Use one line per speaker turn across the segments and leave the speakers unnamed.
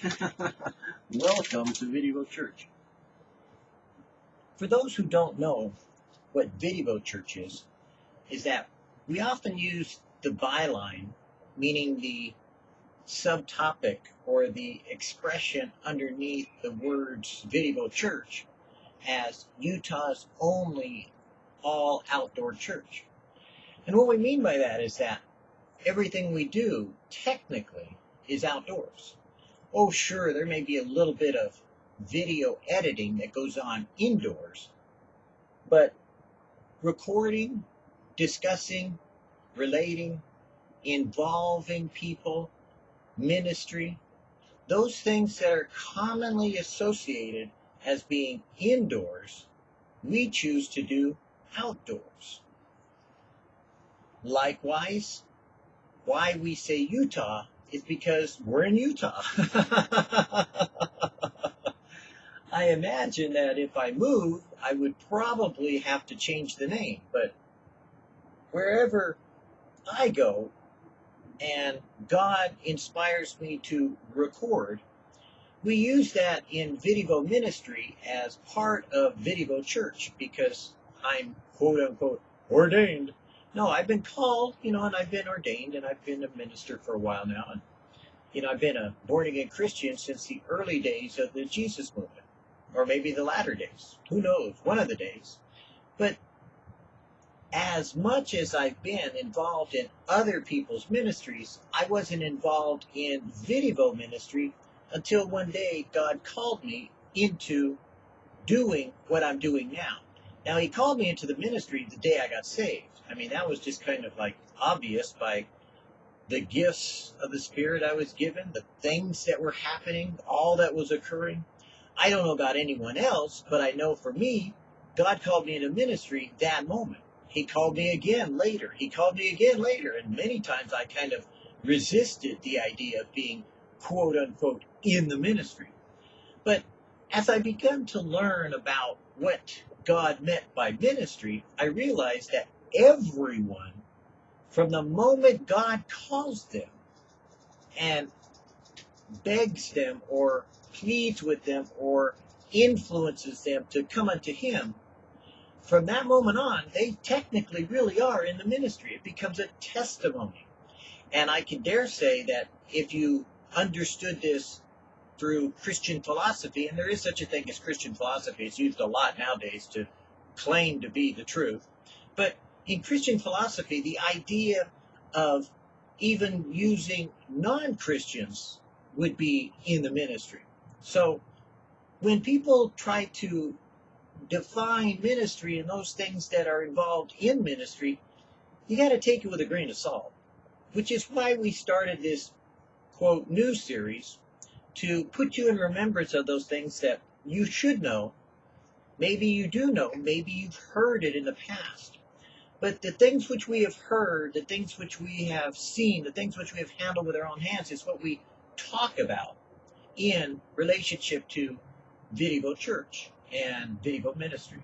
Welcome to Video Church. For those who don't know what Video Church is, is that we often use the byline, meaning the subtopic or the expression underneath the words Video Church as Utah's only all outdoor church. And what we mean by that is that everything we do technically is outdoors. Oh, sure, there may be a little bit of video editing that goes on indoors, but recording, discussing, relating, involving people, ministry, those things that are commonly associated as being indoors, we choose to do outdoors. Likewise, why we say Utah is because we're in Utah. I imagine that if I move, I would probably have to change the name, but wherever I go and God inspires me to record, we use that in Video Ministry as part of Video Church because I'm quote unquote ordained no, I've been called, you know, and I've been ordained, and I've been a minister for a while now, and you know, I've been a born again Christian since the early days of the Jesus movement, or maybe the latter days. Who knows? One of the days. But as much as I've been involved in other people's ministries, I wasn't involved in video ministry until one day God called me into doing what I'm doing now. Now, He called me into the ministry the day I got saved. I mean, that was just kind of like obvious by the gifts of the Spirit I was given, the things that were happening, all that was occurring. I don't know about anyone else, but I know for me, God called me into ministry that moment. He called me again later. He called me again later. And many times I kind of resisted the idea of being quote unquote in the ministry. But as I began to learn about what God meant by ministry, I realized that everyone from the moment God calls them and begs them or pleads with them or influences them to come unto Him, from that moment on, they technically really are in the ministry. It becomes a testimony. And I can dare say that if you understood this through Christian philosophy, and there is such a thing as Christian philosophy, it's used a lot nowadays to claim to be the truth. But in Christian philosophy, the idea of even using non Christians would be in the ministry. So when people try to define ministry and those things that are involved in ministry, you got to take it with a grain of salt, which is why we started this quote new series to put you in remembrance of those things that you should know. Maybe you do know, maybe you've heard it in the past. But the things which we have heard, the things which we have seen, the things which we have handled with our own hands is what we talk about in relationship to Video Church and Video Ministry.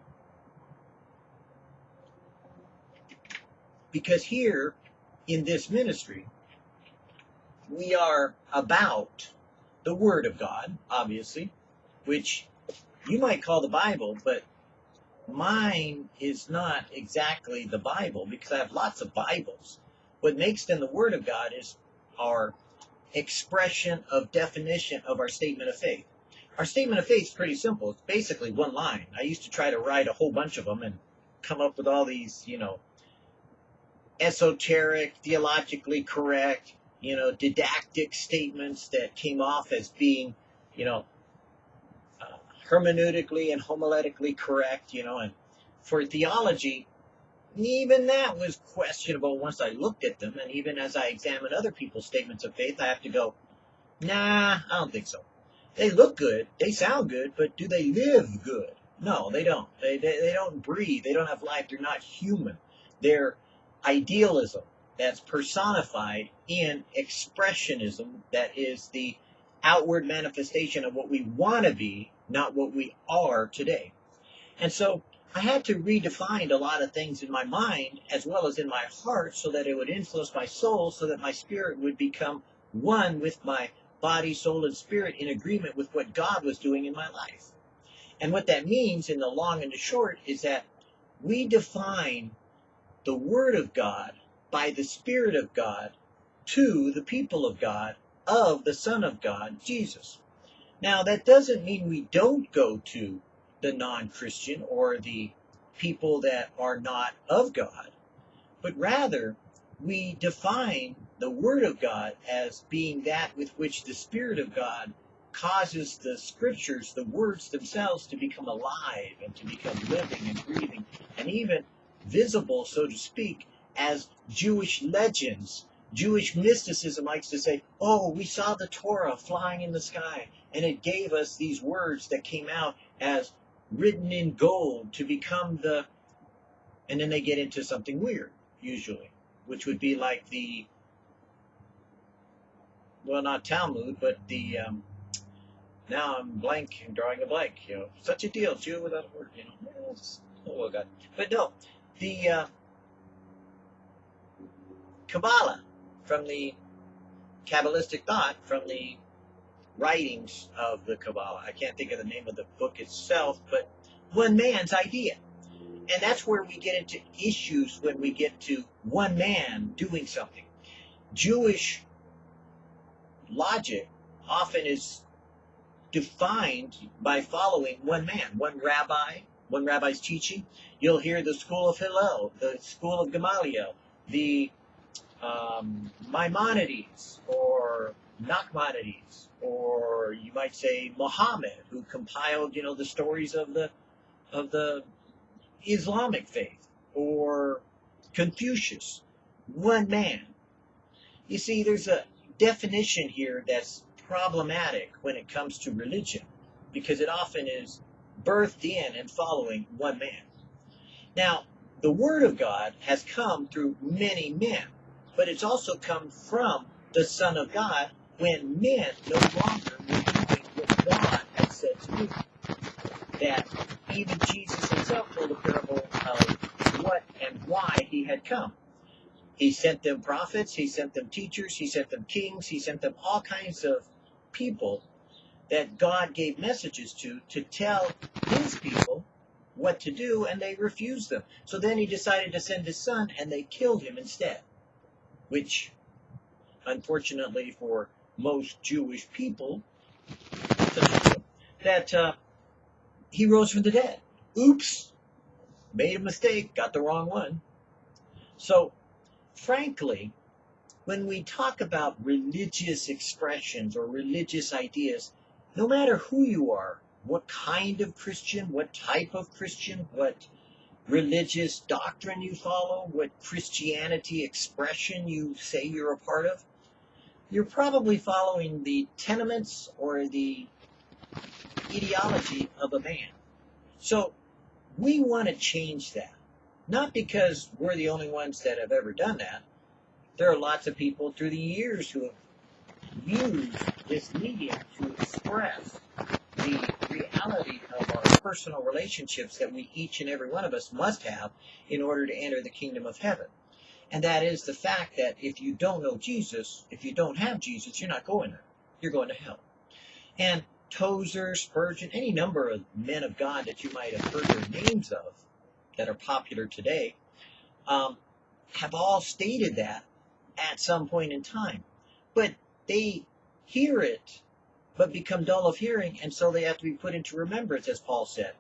Because here in this ministry, we are about the Word of God, obviously, which you might call the Bible, but mine is not exactly the Bible because I have lots of Bibles. What makes them the Word of God is our expression of definition of our statement of faith. Our statement of faith is pretty simple. It's basically one line. I used to try to write a whole bunch of them and come up with all these, you know, esoteric, theologically correct, you know, didactic statements that came off as being, you know, uh, hermeneutically and homiletically correct, you know, and for theology, even that was questionable once I looked at them, and even as I examine other people's statements of faith, I have to go, nah, I don't think so. They look good, they sound good, but do they live good? No, they don't. They, they, they don't breathe, they don't have life, they're not human. They're idealism that's personified in expressionism that is the outward manifestation of what we want to be not what we are today. And so I had to redefine a lot of things in my mind as well as in my heart so that it would influence my soul so that my spirit would become one with my body, soul, and spirit in agreement with what God was doing in my life. And what that means in the long and the short is that we define the Word of God by the Spirit of God to the people of God of the Son of God, Jesus. Now, that doesn't mean we don't go to the non Christian or the people that are not of God, but rather we define the Word of God as being that with which the Spirit of God causes the scriptures, the words themselves, to become alive and to become living and breathing and even visible, so to speak, as Jewish legends. Jewish mysticism likes to say, oh, we saw the Torah flying in the sky, and it gave us these words that came out as written in gold to become the. And then they get into something weird, usually, which would be like the. Well, not Talmud, but the. Um, now I'm blank, I'm drawing a blank, you know. Such a deal, Jew without a word, you know. oh, well, God. But no, the uh, Kabbalah, from the Kabbalistic thought, from the writings of the Kabbalah. I can't think of the name of the book itself, but one man's idea. And that's where we get into issues when we get to one man doing something. Jewish logic often is defined by following one man, one rabbi, one rabbi's teaching. You'll hear the school of Hillel, the school of Gamaliel, the um, Maimonides or Nachmanides, or you might say Muhammad, who compiled, you know, the stories of the of the Islamic faith, or Confucius, one man. You see, there's a definition here that's problematic when it comes to religion, because it often is birthed in and following one man. Now, the Word of God has come through many men, but it's also come from the Son of God when men no longer doing what God had said to do. That even Jesus himself told a parable of what and why he had come. He sent them prophets, he sent them teachers, he sent them kings, he sent them all kinds of people that God gave messages to to tell his people what to do, and they refused them. So then he decided to send his son, and they killed him instead. Which, unfortunately for most Jewish people, that uh, he rose from the dead. Oops, made a mistake, got the wrong one. So, frankly, when we talk about religious expressions or religious ideas, no matter who you are, what kind of Christian, what type of Christian, what religious doctrine you follow, what Christianity expression you say you're a part of, you're probably following the tenements or the ideology of a man. So we want to change that. Not because we're the only ones that have ever done that, there are lots of people through the years who have used this medium to express the reality of our personal relationships that we each and every one of us must have in order to enter the kingdom of heaven. And that is the fact that if you don't know Jesus, if you don't have Jesus, you're not going there. You're going to hell. And Tozer, Spurgeon, any number of men of God that you might have heard their names of that are popular today, um, have all stated that at some point in time. But they hear it, but become dull of hearing, and so they have to be put into remembrance, as Paul said.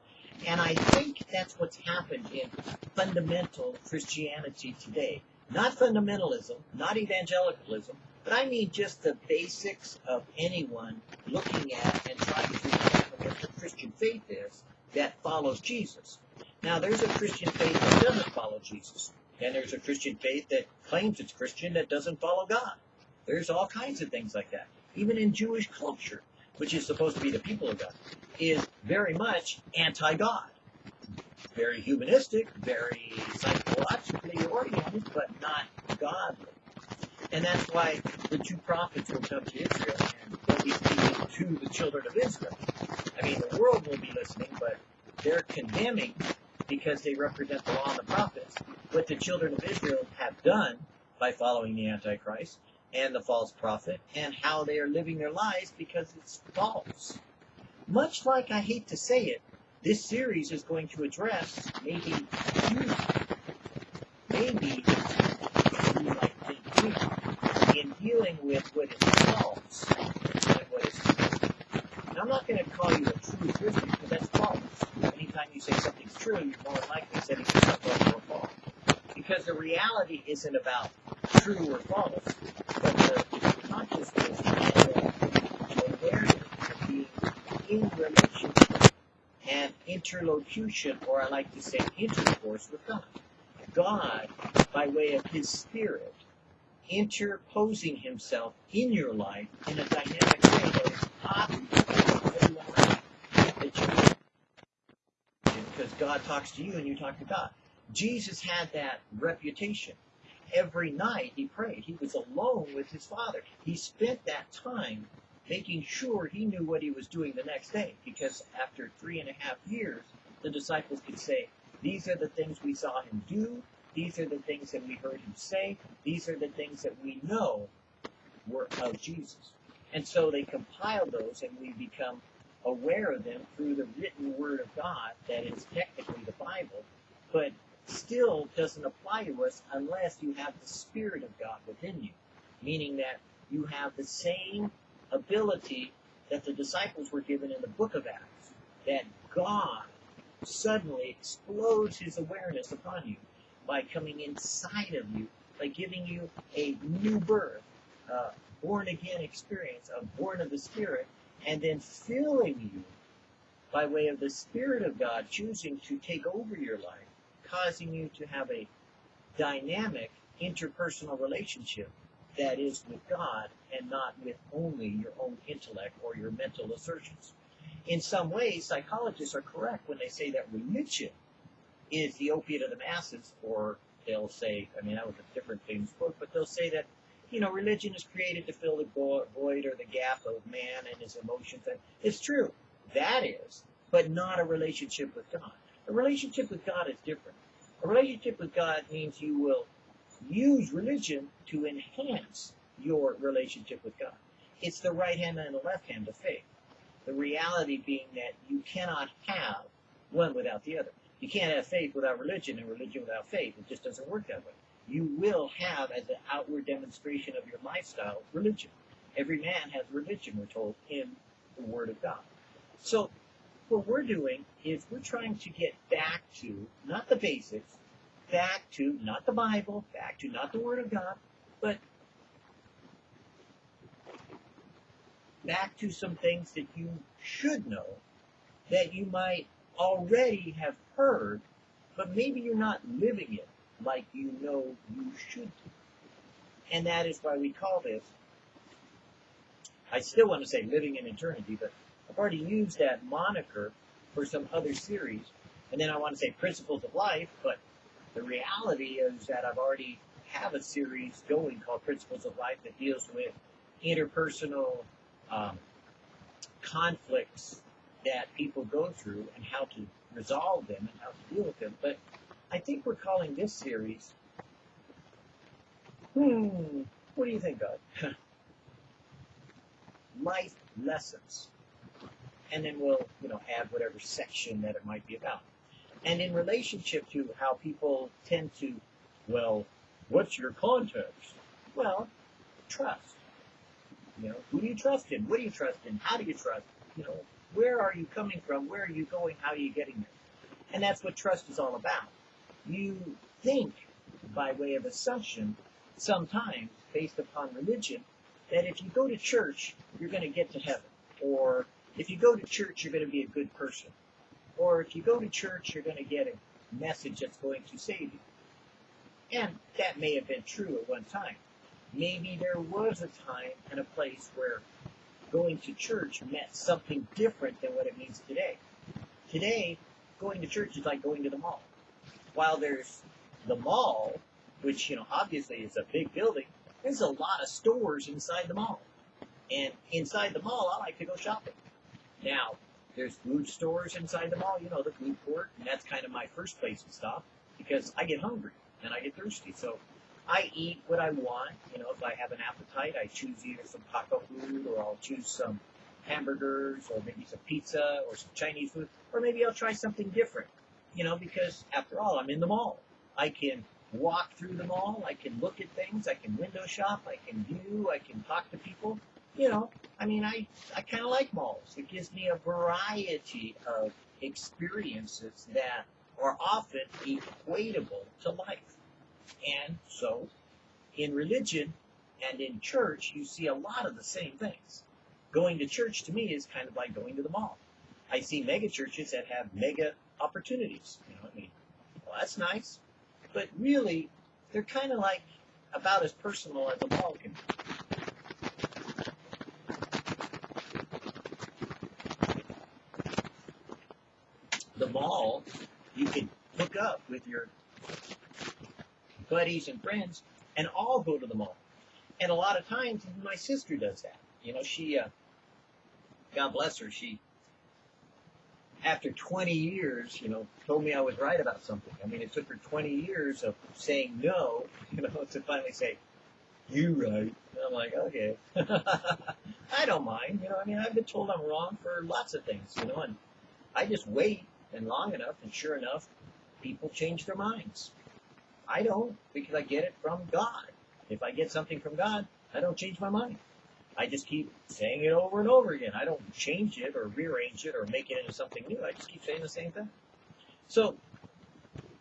And I think that's what's happened in fundamental Christianity today. Not fundamentalism, not evangelicalism, but I mean just the basics of anyone looking at and trying to understand what the Christian faith is that follows Jesus. Now, there's a Christian faith that doesn't follow Jesus. And there's a Christian faith that claims it's Christian that doesn't follow God. There's all kinds of things like that. Even in Jewish culture, which is supposed to be the people of God, is very much anti-God. Very humanistic, very psychologically oriented, but not godly. And that's why the two prophets will come to Israel and they'll be speaking to the children of Israel. I mean, the world will be listening, but they're condemning because they represent the law and the prophets, what the children of Israel have done by following the Antichrist, and the false prophet and how they are living their lives because it's false. Much like I hate to say it, this series is going to address maybe you, maybe you in dealing with what is false and what is true. And I'm not going to call you a true Christian because that's false. Anytime you say something's true, you're more likely setting yourself up for fall. Because the reality isn't about true or false, but the consciousness and the awareness of being in relationship and or I like to say intercourse with God. God, by way of His Spirit, interposing Himself in your life in a dynamic way that is that you because God talks to you and you talk to God. Jesus had that reputation. Every night he prayed. He was alone with his Father. He spent that time making sure he knew what he was doing the next day because after three and a half years, the disciples could say, These are the things we saw him do. These are the things that we heard him say. These are the things that we know were of Jesus. And so they compile those and we become aware of them through the written word of God that is technically the Bible, but still doesn't apply to us unless you have the Spirit of God within you, meaning that you have the same ability that the disciples were given in the book of Acts, that God suddenly explodes his awareness upon you by coming inside of you, by giving you a new birth, born again experience of born of the Spirit, and then filling you by way of the Spirit of God choosing to take over your life, causing you to have a dynamic interpersonal relationship that is with God and not with only your own intellect or your mental assertions. In some ways, psychologists are correct when they say that religion is the opiate of the masses, or they'll say, I mean, that was a different famous book, but they'll say that, you know, religion is created to fill the void or the gap of man and his emotions. And it's true, that is, but not a relationship with God. A relationship with God is different. A relationship with God means you will use religion to enhance your relationship with God. It's the right hand and the left hand of faith. The reality being that you cannot have one without the other. You can't have faith without religion and religion without faith. It just doesn't work that way. You will have, as an outward demonstration of your lifestyle, religion. Every man has religion, we're told, in the Word of God. So, what we're doing is we're trying to get back to, not the basics, back to not the Bible, back to not the Word of God, but back to some things that you should know that you might already have heard, but maybe you're not living it like you know you should. And that is why we call this, I still want to say living in eternity, but I've already used that moniker for some other series. And then I want to say principles of life, but the reality is that I've already have a series going called Principles of Life that deals with interpersonal um, conflicts that people go through and how to resolve them and how to deal with them. But I think we're calling this series, hmm, what do you think, God? Life lessons. And then we'll, you know, add whatever section that it might be about. And in relationship to how people tend to, well, what's your context? Well, trust. You know, who do you trust in? What do you trust in? How do you trust? You know, where are you coming from? Where are you going? How are you getting there? And that's what trust is all about. You think by way of assumption, sometimes based upon religion, that if you go to church, you're going to get to heaven. Or if you go to church, you're going to be a good person. Or if you go to church, you're going to get a message that's going to save you. And that may have been true at one time. Maybe there was a time and a place where going to church meant something different than what it means today. Today, going to church is like going to the mall. While there's the mall, which, you know, obviously is a big building, there's a lot of stores inside the mall. And inside the mall, I like to go shopping. Now, there's food stores inside the mall, you know, the food court, and that's kind of my first place to stop because I get hungry and I get thirsty. So I eat what I want. You know, if I have an appetite, I choose either some taco food or I'll choose some hamburgers or maybe some pizza or some Chinese food, or maybe I'll try something different. You know, because after all, I'm in the mall. I can walk through the mall. I can look at things. I can window shop. I can view. I can talk to people. You know, I mean, I, I kind of like malls. It gives me a variety of experiences that are often equatable to life. And so, in religion and in church, you see a lot of the same things. Going to church to me is kind of like going to the mall. I see mega churches that have mega opportunities. You know, I mean, well, that's nice, but really, they're kind of like about as personal as a mall can be. The mall, you can hook up with your buddies and friends and all go to the mall. And a lot of times, my sister does that. You know, she, uh, God bless her, she, after 20 years, you know, told me I was right about something. I mean, it took her 20 years of saying no, you know, to finally say, you right. And I'm like, okay. I don't mind. You know, I mean, I've been told I'm wrong for lots of things, you know, and I just wait and long enough, and sure enough, people change their minds. I don't because I get it from God. If I get something from God, I don't change my mind. I just keep saying it over and over again. I don't change it or rearrange it or make it into something new. I just keep saying the same thing. So,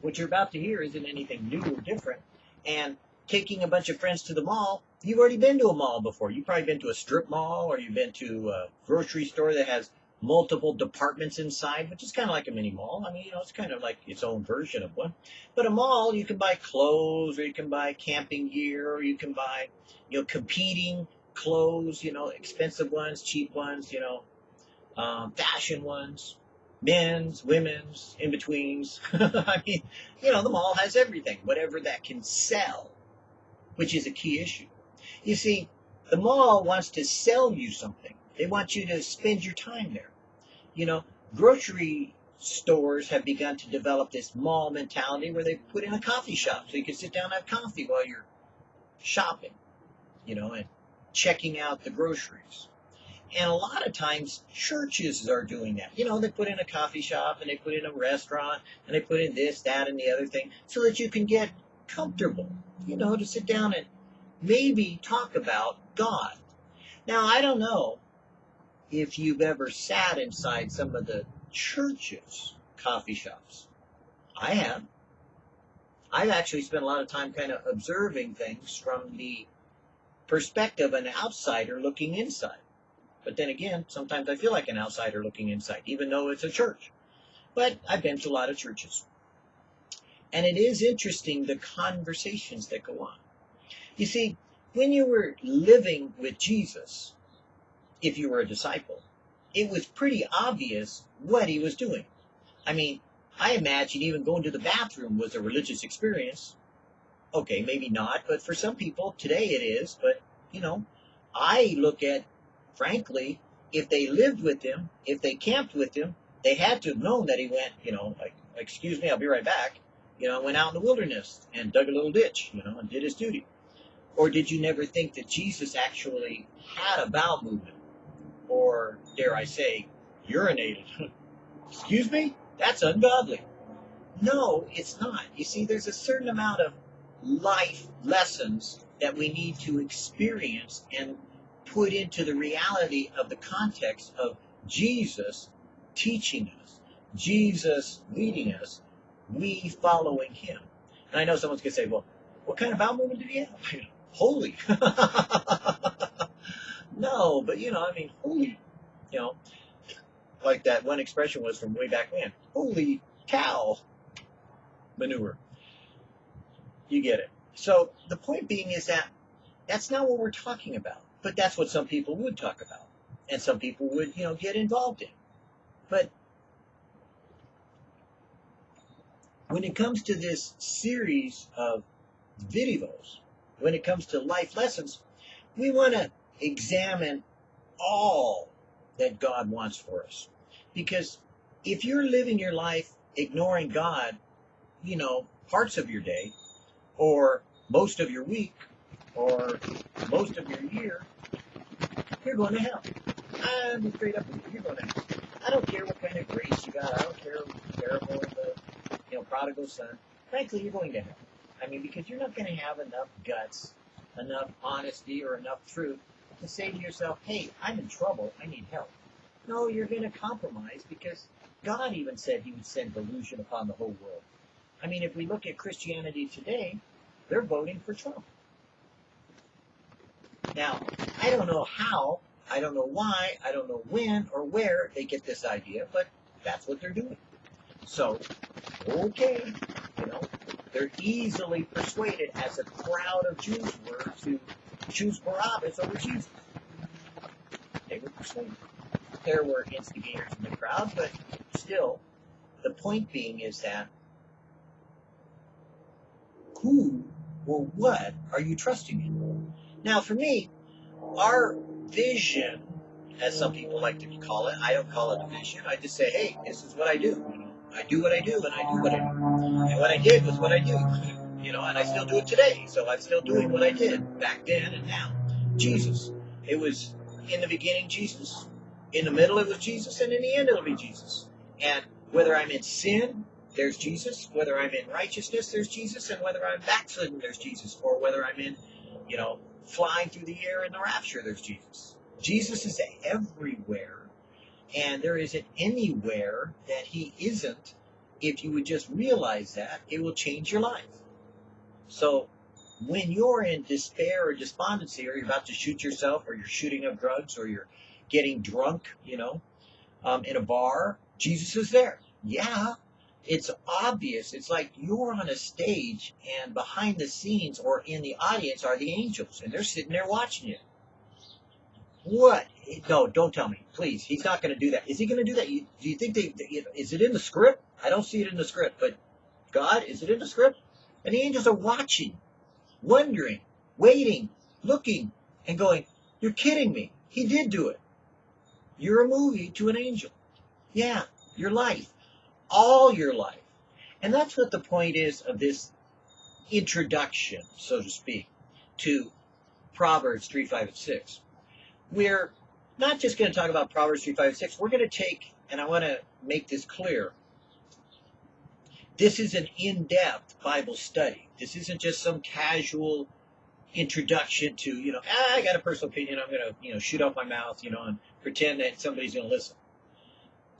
what you're about to hear isn't anything new or different. And taking a bunch of friends to the mall, you've already been to a mall before. You've probably been to a strip mall or you've been to a grocery store that has multiple departments inside, which is kind of like a mini mall. I mean, you know, it's kind of like its own version of one. But a mall, you can buy clothes, or you can buy camping gear, or you can buy, you know, competing clothes, you know, expensive ones, cheap ones, you know, um, fashion ones, men's, women's, in betweens. I mean, you know, the mall has everything, whatever that can sell, which is a key issue. You see, the mall wants to sell you something. They want you to spend your time there. You know, grocery stores have begun to develop this mall mentality where they put in a coffee shop so you can sit down and have coffee while you're shopping, you know, and checking out the groceries. And a lot of times churches are doing that. You know, they put in a coffee shop and they put in a restaurant and they put in this, that, and the other thing so that you can get comfortable, you know, to sit down and maybe talk about God. Now, I don't know if you've ever sat inside some of the churches' coffee shops. I have. I've actually spent a lot of time kind of observing things from the perspective of an outsider looking inside. But then again, sometimes I feel like an outsider looking inside, even though it's a church. But I've been to a lot of churches. And it is interesting the conversations that go on. You see, when you were living with Jesus, if you were a disciple, it was pretty obvious what he was doing. I mean, I imagine even going to the bathroom was a religious experience. Okay, maybe not, but for some people today it is. But, you know, I look at, frankly, if they lived with him, if they camped with him, they had to have known that he went, you know, like, excuse me, I'll be right back. You know, went out in the wilderness and dug a little ditch, you know, and did his duty. Or did you never think that Jesus actually had a bowel movement? Or, dare I say, urinated? Excuse me? That's ungodly. No, it's not. You see, there's a certain amount of life lessons that we need to experience and put into the reality of the context of Jesus teaching us, Jesus leading us, we following him. And I know someone's going to say, well, what kind of bowel movement did he have? holy. no, but you know, I mean, holy, you know, like that one expression was from way back when. Holy cow manure. You get it. So the point being is that that's not what we're talking about, but that's what some people would talk about, and some people would, you know, get involved in. But when it comes to this series of videos, when it comes to life lessons, we want to examine all that God wants for us. Because if you're living your life ignoring God, you know, parts of your day, or most of your week or most of your year, you're going to hell. I'm straight up, you're going to hell. I don't care what kind of grace you got. I don't care how terrible the you know prodigal son. Frankly, you're going to hell. I mean, because you're not going to have enough guts, enough honesty, or enough truth to say to yourself, "Hey, I'm in trouble. I need help." No, you're going to compromise because God even said He would send delusion upon the whole world. I mean, if we look at Christianity today, they're voting for Trump. Now, I don't know how, I don't know why, I don't know when or where they get this idea, but that's what they're doing. So, okay, you know, they're easily persuaded, as a crowd of Jews were, to choose Barabbas over Jesus. They were persuaded. There were instigators in the crowd, but still, the point being is that who or what are you trusting in? Now, for me, our vision, as some people like to call it, I don't call it a vision. I just say, hey, this is what I do. I do what I do, and I do what I do. And what I did was what I do. You know, and I still do it today. So I'm still doing what I did back then and now. Jesus. It was in the beginning, Jesus. In the middle, it was Jesus, and in the end, it'll be Jesus. And whether I'm in sin, there's Jesus. Whether I'm in righteousness, there's Jesus. And whether I'm backslidden, there's Jesus. Or whether I'm in, you know, flying through the air in the rapture, there's Jesus. Jesus is everywhere. And there isn't anywhere that he isn't. If you would just realize that, it will change your life. So when you're in despair or despondency, or you're about to shoot yourself, or you're shooting up drugs, or you're getting drunk, you know, um, in a bar, Jesus is there. Yeah, it's obvious. It's like you're on a stage and behind the scenes or in the audience are the angels and they're sitting there watching you. What? No, don't tell me, please. He's not going to do that. Is he going to do that? Do you think they? Is it in the script? I don't see it in the script, but God, is it in the script? And the angels are watching, wondering, waiting, looking, and going, "You're kidding me. He did do it. You're a movie to an angel. Yeah, your life all your life. And that's what the point is of this introduction, so to speak, to Proverbs 3, 5, and 6. We're not just going to talk about Proverbs 3, 5, and 6. We're going to take, and I want to make this clear, this is an in-depth Bible study. This isn't just some casual introduction to, you know, ah, I got a personal opinion, I'm going to, you know, shoot off my mouth, you know, and pretend that somebody's going to listen.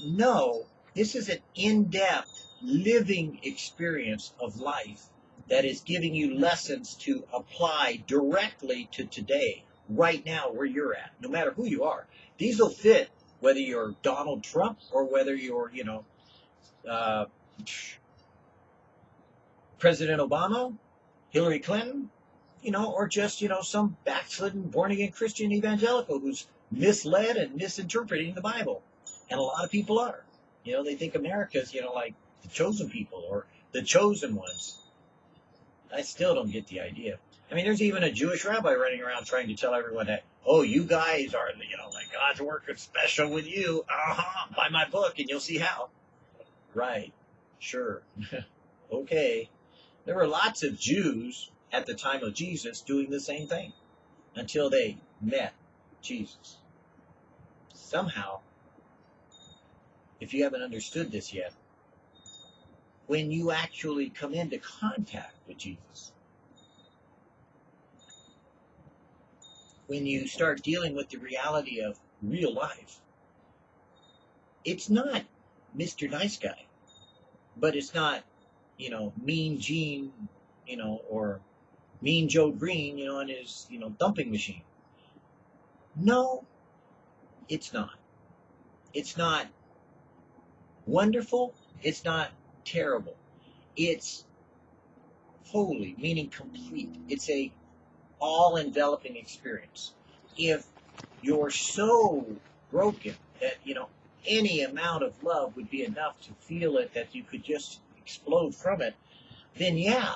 No, this is an in-depth living experience of life that is giving you lessons to apply directly to today, right now, where you're at, no matter who you are. These will fit whether you're Donald Trump or whether you're, you know, uh, President Obama, Hillary Clinton, you know, or just, you know, some backslidden, born again Christian evangelical who's misled and misinterpreting the Bible. And a lot of people are. You know, they think America's, you know, like the chosen people or the chosen ones. I still don't get the idea. I mean, there's even a Jewish rabbi running around trying to tell everyone that, oh, you guys are, you know, like God's working special with you. Uh-huh, buy my book and you'll see how. Right. Sure. okay. There were lots of Jews at the time of Jesus doing the same thing until they met Jesus. Somehow, if you haven't understood this yet, when you actually come into contact with Jesus, when you start dealing with the reality of real life, it's not Mr. Nice Guy, but it's not, you know, Mean Gene, you know, or Mean Joe Greene, you know, on his, you know, dumping machine. No, it's not. It's not wonderful, it's not terrible. It's holy, meaning complete. It's a all-enveloping experience. If you're so broken that, you know, any amount of love would be enough to feel it, that you could just explode from it, then yeah,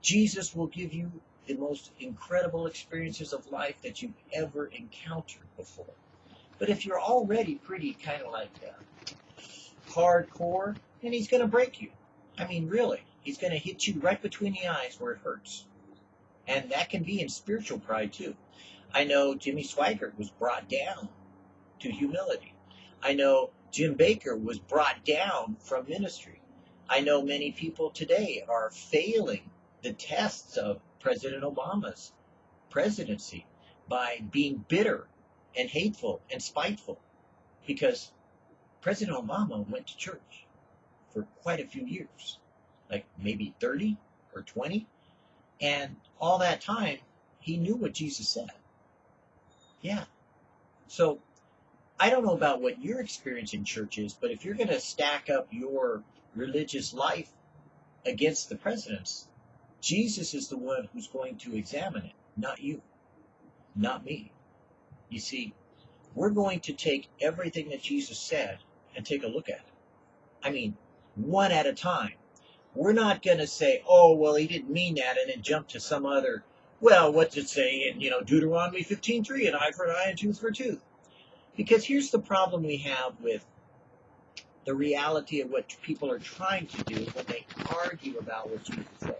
Jesus will give you the most incredible experiences of life that you've ever encountered before. But if you're already pretty kind of like uh, hardcore, and he's going to break you. I mean, really. He's going to hit you right between the eyes where it hurts. And that can be in spiritual pride too. I know Jimmy Swaggart was brought down to humility. I know Jim Bakker was brought down from ministry. I know many people today are failing the tests of President Obama's presidency by being bitter and hateful and spiteful because President Obama went to church for quite a few years, like maybe 30 or 20. And all that time, he knew what Jesus said. Yeah. So I don't know about what your experience in church is, but if you're going to stack up your religious life against the president's, Jesus is the one who's going to examine it, not you, not me. You see, we're going to take everything that Jesus said and take a look at it. I mean, one at a time. We're not going to say, oh, well, he didn't mean that, and then jump to some other, well, what's it say in, you know, Deuteronomy 15.3, an eye for an eye and tooth for a tooth. Because here's the problem we have with the reality of what people are trying to do when they argue about what Jesus said.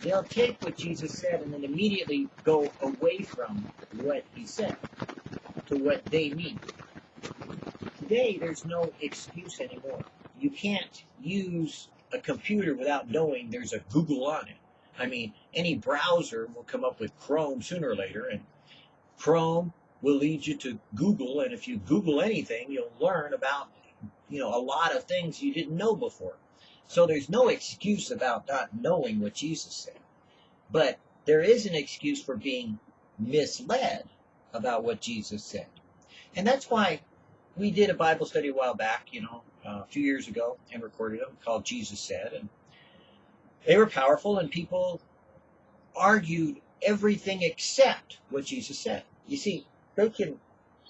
They'll take what Jesus said and then immediately go away from what he said to what they mean. Today, there's no excuse anymore. You can't use a computer without knowing there's a Google on it. I mean, any browser will come up with Chrome sooner or later, and Chrome will lead you to Google, and if you Google anything, you'll learn about, you know, a lot of things you didn't know before. So there's no excuse about not knowing what Jesus said. But there is an excuse for being misled about what Jesus said. And that's why we did a Bible study a while back, you know, uh, a few years ago, and recorded them called Jesus Said. And they were powerful, and people argued everything except what Jesus said. You see, they can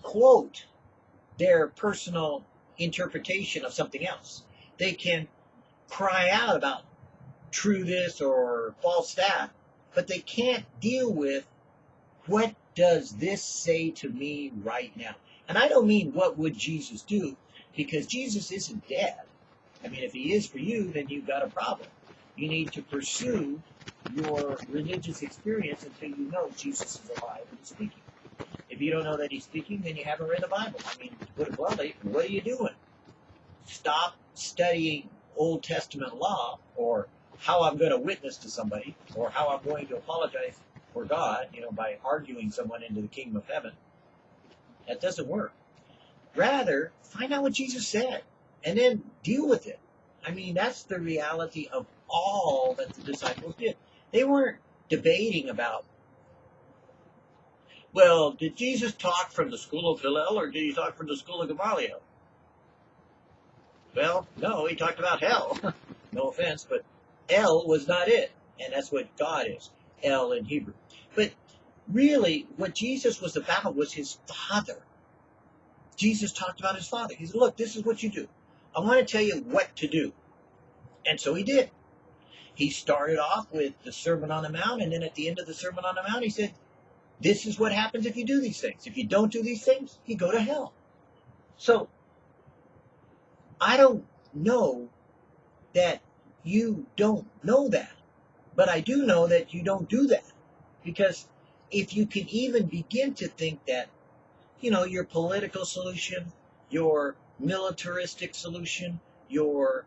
quote their personal interpretation of something else. They can cry out about true this or false that, but they can't deal with what does this say to me right now. And I don't mean what would Jesus do, because Jesus isn't dead. I mean, if he is for you, then you've got a problem. You need to pursue your religious experience until you know Jesus is alive and speaking. If you don't know that he's speaking, then you haven't read the Bible. I mean, bluntly, what are you doing? Stop studying Old Testament law or how I'm going to witness to somebody or how I'm going to apologize for God, you know, by arguing someone into the kingdom of heaven. That doesn't work. Rather, find out what Jesus said and then deal with it. I mean, that's the reality of all that the disciples did. They weren't debating about, well, did Jesus talk from the school of Hillel or did he talk from the school of Gamaliel? Well, no, he talked about hell. no offense, but El was not it. And that's what God is, El in Hebrew. But really, what Jesus was about was his Father. Jesus talked about his Father. He said, Look, this is what you do. I want to tell you what to do. And so he did. He started off with the Sermon on the Mount, and then at the end of the Sermon on the Mount, he said, This is what happens if you do these things. If you don't do these things, you go to hell. So I don't know that you don't know that. But I do know that you don't do that. Because if you can even begin to think that, you know, your political solution, your militaristic solution, your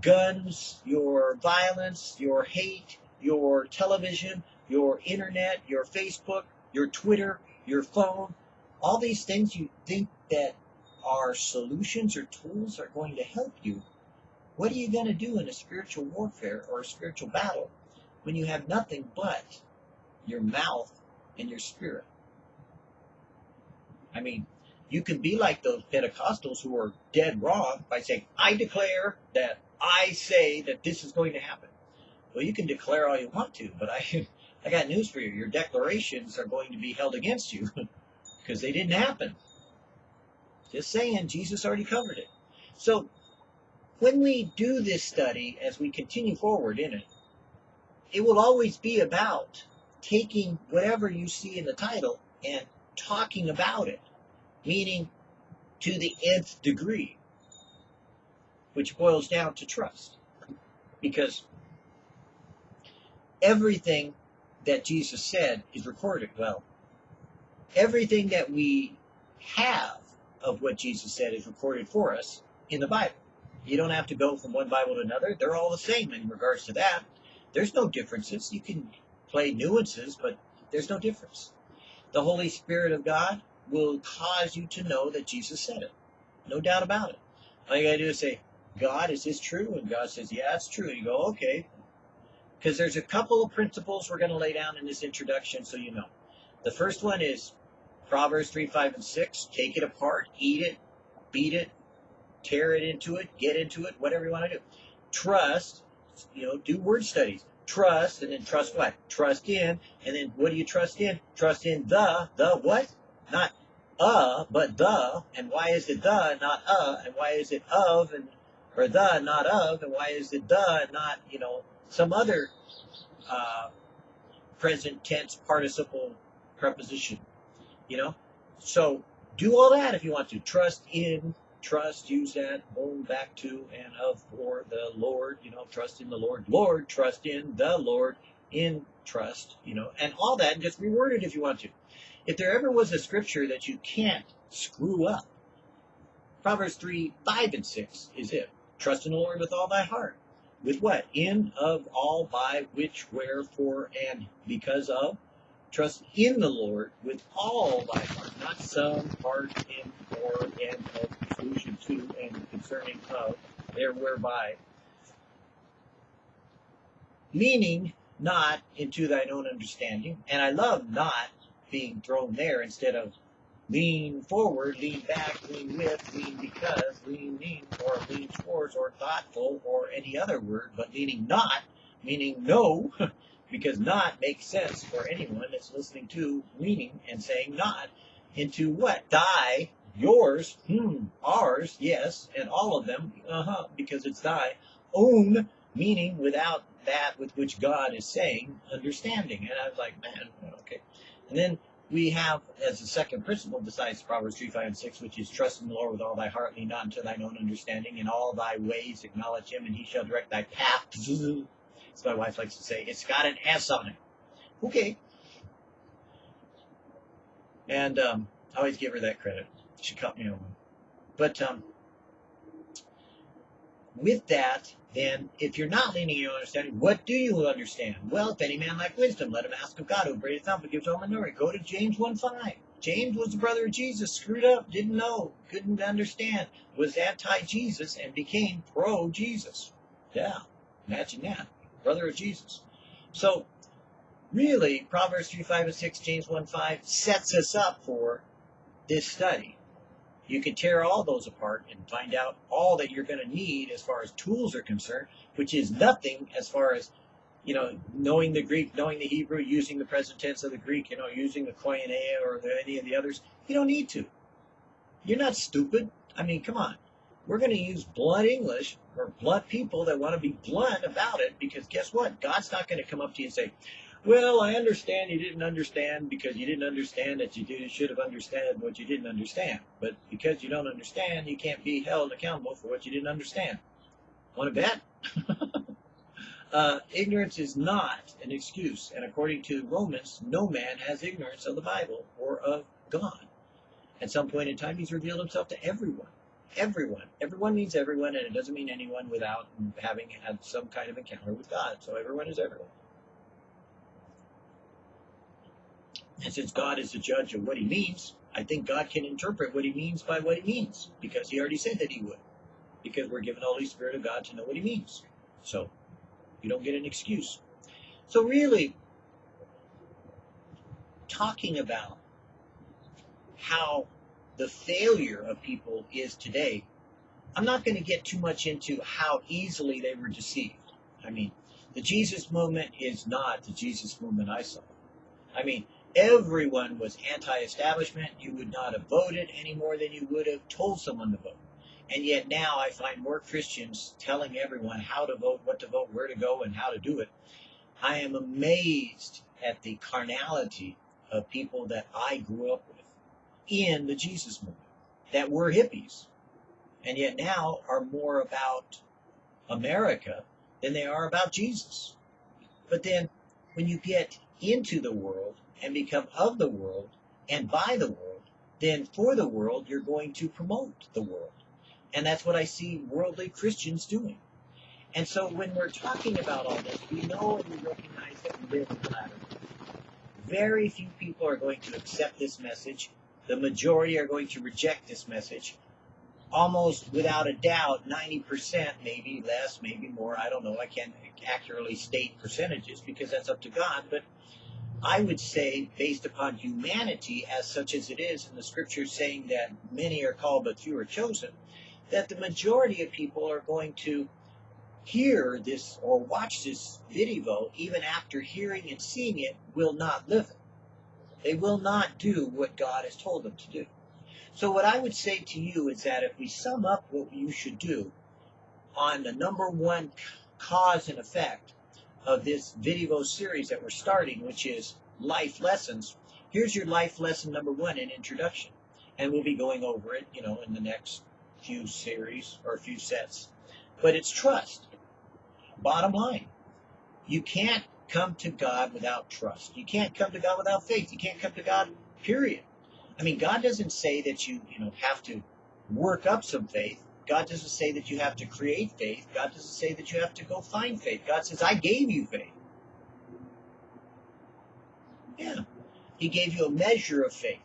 guns, your violence, your hate, your television, your internet, your Facebook, your Twitter, your phone, all these things you think that are solutions or tools are going to help you, what are you going to do in a spiritual warfare or a spiritual battle when you have nothing but your mouth and your spirit? I mean, you can be like those Pentecostals who are dead wrong by saying, I declare that I say that this is going to happen. Well, you can declare all you want to, but I, I got news for you. Your declarations are going to be held against you because they didn't happen. Just saying, Jesus already covered it. So when we do this study, as we continue forward in it, it will always be about taking whatever you see in the title and talking about it, meaning to the nth degree, which boils down to trust. Because everything that Jesus said is recorded? Well, everything that we have of what Jesus said is recorded for us in the Bible. You don't have to go from one Bible to another. They're all the same in regards to that. There's no differences. You can play nuances, but there's no difference. The Holy Spirit of God will cause you to know that Jesus said it. No doubt about it. All you gotta do is say, God, is this true? And God says, yeah, it's true. And you go, okay. Because there's a couple of principles we're going to lay down in this introduction so you know. The first one is Proverbs 3, 5, and 6. Take it apart, eat it, beat it, tear it into it, get into it, whatever you want to do. Trust, you know, do word studies. Trust, and then trust what? Trust in, and then what do you trust in? Trust in the, the what? Not uh, but the, and why is it the, not uh, and why is it of, and or the, not of, and why is it the, not, you know, some other uh, present tense participle preposition, you know? So do all that if you want to. Trust in, trust, use that, going back to, and of, or the Lord, you know, trust in the Lord. Lord, trust in the Lord, in trust, you know, and all that, and just reword it if you want to. If there ever was a scripture that you can't screw up, Proverbs 3, 5, and 6 is it. Trust in the Lord with all thy heart. With what? In, of, all, by, which, where, for, and because of. Trust in the Lord with all thy heart, not some part in, or, and, of, solution to, and concerning of, there, whereby. Meaning, not into thine own understanding. And I love not being thrown there instead of lean forward, lean back, lean with, lean because, lean lean, or lean towards, or thoughtful, or any other word, but leaning not, meaning no, because not makes sense for anyone that's listening to leaning and saying not into what? Thy, yours, hmm, ours, yes, and all of them, uh-huh, because it's thy own, meaning without that with which God is saying understanding. And I was like, man, okay. And then we have as a second principle besides Proverbs 3, 5, and 6, which is trust in the Lord with all thy heart, lean not unto thine own understanding. In all thy ways acknowledge him, and he shall direct thy path. As my wife likes to say, it's got an S on it. Okay. And um, I always give her that credit. She cut me on. one. But um, with that, then if you're not leaning in your understanding, what do you understand? Well, if any man lack wisdom, let him ask of God, who upbraideth not, but gives all minority. Go to James 1 5. James was the brother of Jesus, screwed up, didn't know, couldn't understand, was anti Jesus, and became pro Jesus. Yeah, imagine that. Brother of Jesus. So, really, Proverbs 3 5 and 6, James 1 5 sets us up for this study you can tear all those apart and find out all that you're going to need as far as tools are concerned, which is nothing as far as you know knowing the Greek, knowing the Hebrew, using the present tense of the Greek, you know, using the koinonia or the, any of the others. You don't need to. You're not stupid. I mean, come on. We're going to use blunt English or blunt people that want to be blunt about it because guess what? God's not going to come up to you and say, well, I understand you didn't understand because you didn't understand that you did, should have understood what you didn't understand. But because you don't understand, you can't be held accountable for what you didn't understand. Want to bet? uh, ignorance is not an excuse. And according to Romans, no man has ignorance of the Bible or of God. At some point in time, he's revealed himself to everyone. Everyone. Everyone means everyone, and it doesn't mean anyone without having had some kind of encounter with God. So everyone is everyone. And since God is the judge of what he means, I think God can interpret what he means by what he means, because he already said that he would. Because we're given the Holy Spirit of God to know what he means. So you don't get an excuse. So really, talking about how the failure of people is today, I'm not going to get too much into how easily they were deceived. I mean, the Jesus movement is not the Jesus movement I saw. I mean, everyone was anti-establishment. You would not have voted any more than you would have told someone to vote. And yet now I find more Christians telling everyone how to vote, what to vote, where to go, and how to do it. I am amazed at the carnality of people that I grew up with in the Jesus movement that were hippies and yet now are more about America than they are about Jesus. But then when you get into the world and become of the world and by the world, then for the world, you're going to promote the world. And that's what I see worldly Christians doing. And so when we're talking about all this, we know and we recognize that we live in the latter. Very few people are going to accept this message. The majority are going to reject this message. Almost without a doubt, 90%, maybe less, maybe more, I don't know. I can't accurately state percentages because that's up to God. But I would say, based upon humanity as such as it is, and the scriptures saying that many are called but few are chosen, that the majority of people are going to hear this or watch this video, even after hearing and seeing it, will not live it. They will not do what God has told them to do. So what I would say to you is that if we sum up what you should do on the number one cause and effect of this video series that we're starting, which is life lessons, here's your life lesson number one in introduction. And we'll be going over it, you know, in the next few series or a few sets. But it's trust. Bottom line. You can't come to God without trust. You can't come to God without faith. You can't come to God, period. I mean, God doesn't say that you, you know, have to work up some faith. God doesn't say that you have to create faith. God doesn't say that you have to go find faith. God says, I gave you faith. Yeah. He gave you a measure of faith.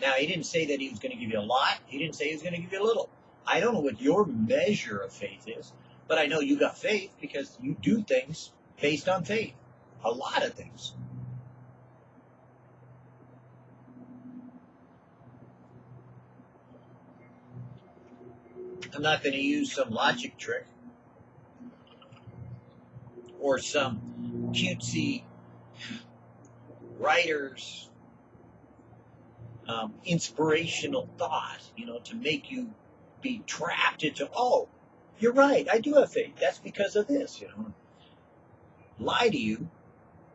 Now, he didn't say that he was going to give you a lot. He didn't say he was going to give you a little. I don't know what your measure of faith is, but I know you got faith because you do things based on faith. A lot of things. I'm not going to use some logic trick or some cutesy writer's um, inspirational thought, you know, to make you be trapped into, oh, you're right, I do have faith. That's because of this, you know. Lie to you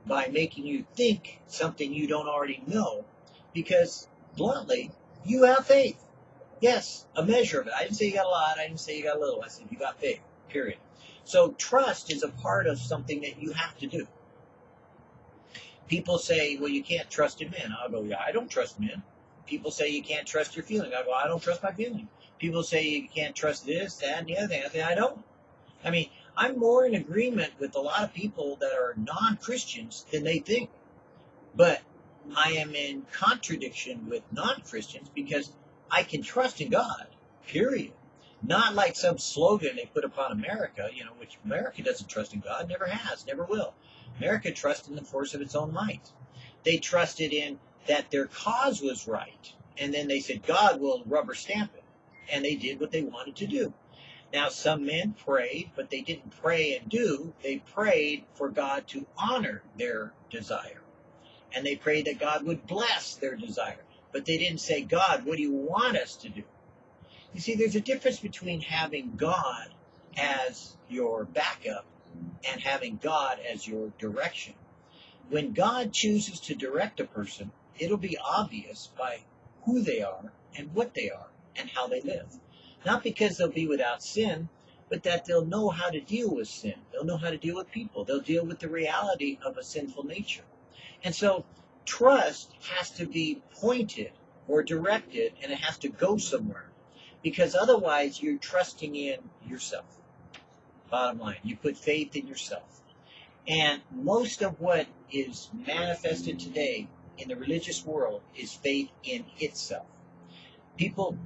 by making you think something you don't already know because, bluntly, you have faith. Yes, a measure of it. I didn't say you got a lot. I didn't say you got a little. I said you got big, period. So trust is a part of something that you have to do. People say, well, you can't trust in men. I'll go, yeah, I don't trust men. People say you can't trust your feeling. I go, I don't trust my feeling. People say you can't trust this, that, and the other thing. I say, I don't. I mean, I'm more in agreement with a lot of people that are non-Christians than they think. But I am in contradiction with non-Christians because I can trust in God, period. Not like some slogan they put upon America, you know, which America doesn't trust in God, never has, never will. America trusts in the force of its own might. They trusted in that their cause was right. And then they said, God will rubber stamp it. And they did what they wanted to do. Now, some men prayed, but they didn't pray and do. They prayed for God to honor their desire. And they prayed that God would bless their desire. But they didn't say, God, what do you want us to do? You see, there's a difference between having God as your backup and having God as your direction. When God chooses to direct a person, it'll be obvious by who they are and what they are and how they live. Not because they'll be without sin, but that they'll know how to deal with sin. They'll know how to deal with people. They'll deal with the reality of a sinful nature. And so trust has to be pointed or directed and it has to go somewhere because otherwise you're trusting in yourself. Bottom line, you put faith in yourself. And most of what is manifested today in the religious world is faith in itself. People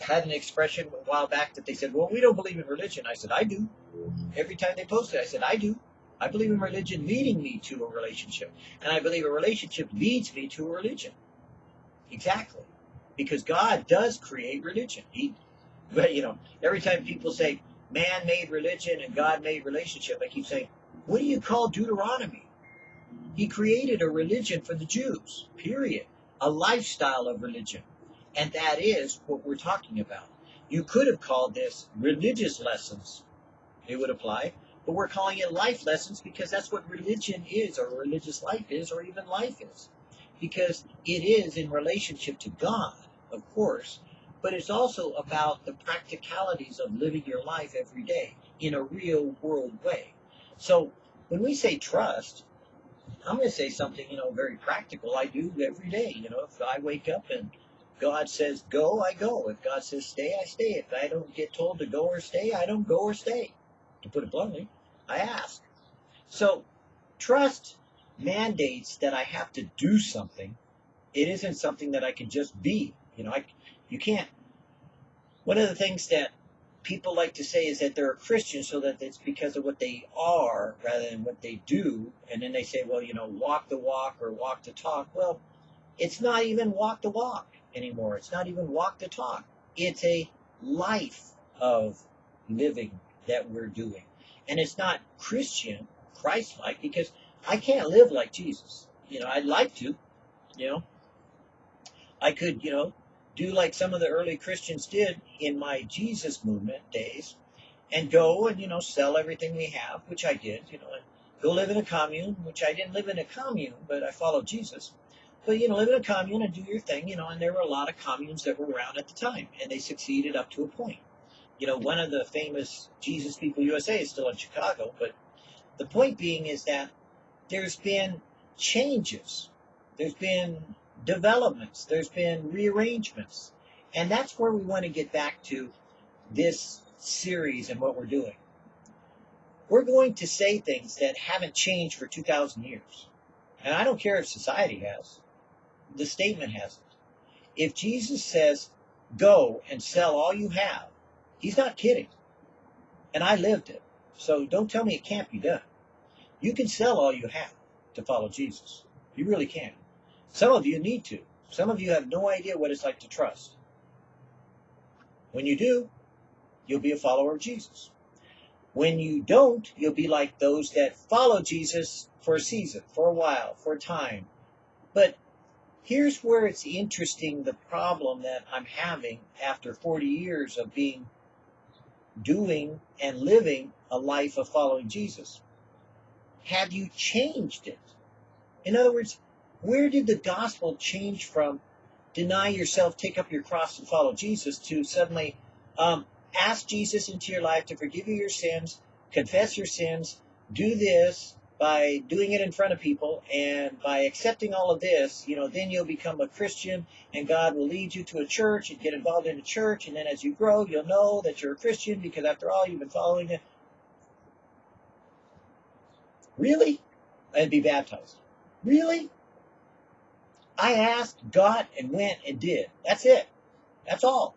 had an expression a while back that they said, Well, we don't believe in religion. I said, I do. Every time they posted, I said, I do. I believe in religion leading me to a relationship. And I believe a relationship leads me to a religion. Exactly. Because God does create religion. He, but you know, every time people say man made religion and God made relationship, I keep saying, what do you call Deuteronomy? He created a religion for the Jews, period. A lifestyle of religion. And that is what we're talking about. You could have called this religious lessons. It would apply. But we're calling it life lessons because that's what religion is, or religious life is, or even life is because it is in relationship to God, of course, but it's also about the practicalities of living your life every day in a real world way. So when we say trust, I'm going to say something, you know, very practical. I do every day. You know, if I wake up and God says go, I go. If God says stay, I stay. If I don't get told to go or stay, I don't go or stay. To put it bluntly, I ask. So trust mandates that I have to do something. It isn't something that I can just be. You know, I, you can't. One of the things that people like to say is that they're a Christian so that it's because of what they are rather than what they do. And then they say, well, you know, walk the walk or walk the talk. Well, it's not even walk the walk anymore. It's not even walk the talk. It's a life of living that we're doing. And it's not Christian, Christ like, because I can't live like Jesus. You know, I'd like to, you know. I could, you know, do like some of the early Christians did in my Jesus movement days and go and, you know, sell everything we have, which I did, you know, and go live in a commune, which I didn't live in a commune, but I followed Jesus. But, you know, live in a commune and do your thing, you know, and there were a lot of communes that were around at the time, and they succeeded up to a point. You know, one of the famous Jesus People USA is still in Chicago, but the point being is that there's been changes. There's been developments. There's been rearrangements. And that's where we want to get back to this series and what we're doing. We're going to say things that haven't changed for 2,000 years. And I don't care if society has. The statement hasn't. If Jesus says, go and sell all you have, he's not kidding. And I lived it. So don't tell me it can't be done. You can sell all you have to follow Jesus. You really can. Some of you need to. Some of you have no idea what it's like to trust. When you do, you'll be a follower of Jesus. When you don't, you'll be like those that follow Jesus for a season, for a while, for a time. But here's where it's interesting the problem that I'm having after 40 years of being, doing, and living a life of following Jesus. Have you changed it? In other words, where did the gospel change from deny yourself, take up your cross, and follow Jesus to suddenly um, ask Jesus into your life to forgive you your sins, confess your sins, do this by doing it in front of people, and by accepting all of this, you know, then you'll become a Christian, and God will lead you to a church and get involved in a church, and then as you grow, you'll know that you're a Christian because after all, you've been following it. Really? And be baptized. Really? I asked, got, and went and did. That's it. That's all.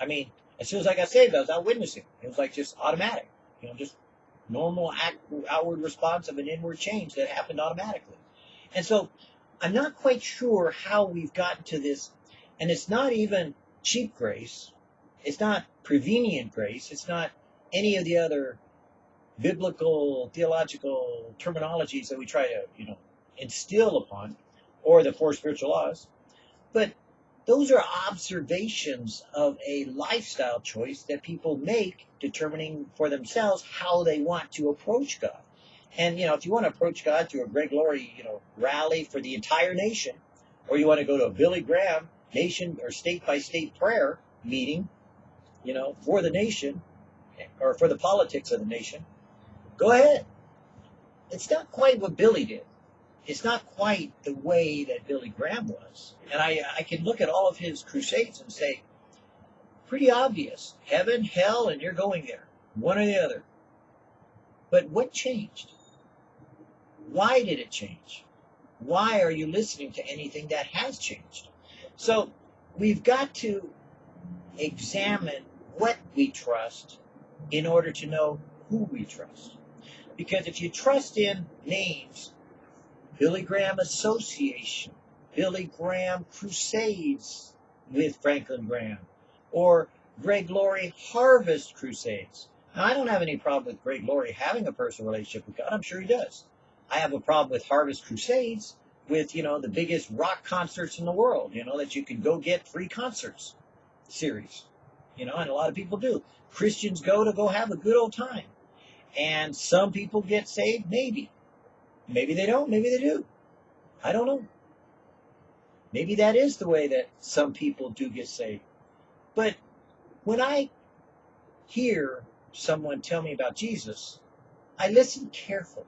I mean, as soon as I got saved, I was out witnessing. It was like just automatic. You know, just normal act, outward response of an inward change that happened automatically. And so I'm not quite sure how we've gotten to this. And it's not even cheap grace. It's not prevenient grace. It's not any of the other biblical theological terminologies that we try to, you know, instill upon or the four spiritual laws. But those are observations of a lifestyle choice that people make determining for themselves how they want to approach God. And, you know, if you want to approach God through a Greg Laurie, you know, rally for the entire nation, or you want to go to a Billy Graham nation or state by state prayer meeting, you know, for the nation or for the politics of the nation, go ahead. It's not quite what Billy did it's not quite the way that Billy Graham was. And I, uh, I can look at all of his crusades and say, pretty obvious. Heaven, hell, and you're going there. One or the other. But what changed? Why did it change? Why are you listening to anything that has changed? So we've got to examine what we trust in order to know who we trust. Because if you trust in names Billy Graham Association, Billy Graham Crusades with Franklin Graham, or Greg Laurie Harvest Crusades. Now, I don't have any problem with Greg Laurie having a personal relationship with God. I'm sure he does. I have a problem with Harvest Crusades with, you know, the biggest rock concerts in the world, you know, that you can go get free concerts series, you know, and a lot of people do. Christians go to go have a good old time. And some people get saved, maybe. Maybe they don't. Maybe they do. I don't know. Maybe that is the way that some people do get saved. But when I hear someone tell me about Jesus, I listen carefully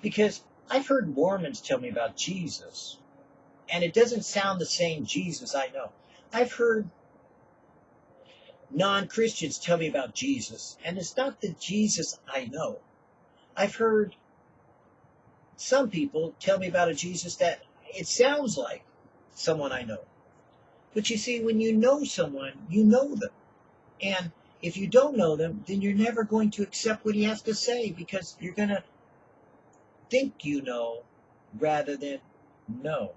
because I've heard Mormons tell me about Jesus, and it doesn't sound the same Jesus I know. I've heard non Christians tell me about Jesus, and it's not the Jesus I know. I've heard some people tell me about a Jesus that it sounds like someone I know. But you see, when you know someone, you know them. And if you don't know them, then you're never going to accept what he has to say because you're going to think you know rather than know.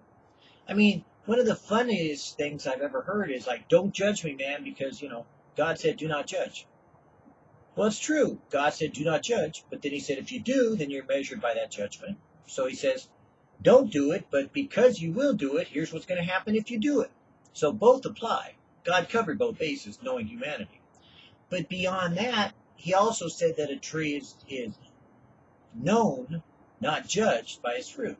I mean, one of the funniest things I've ever heard is like, don't judge me, man, because, you know, God said, do not judge. Well, it's true. God said, do not judge. But then he said, if you do, then you're measured by that judgment. So he says, don't do it, but because you will do it, here's what's going to happen if you do it. So both apply. God covered both bases, knowing humanity. But beyond that, he also said that a tree is, is known, not judged, by its fruit.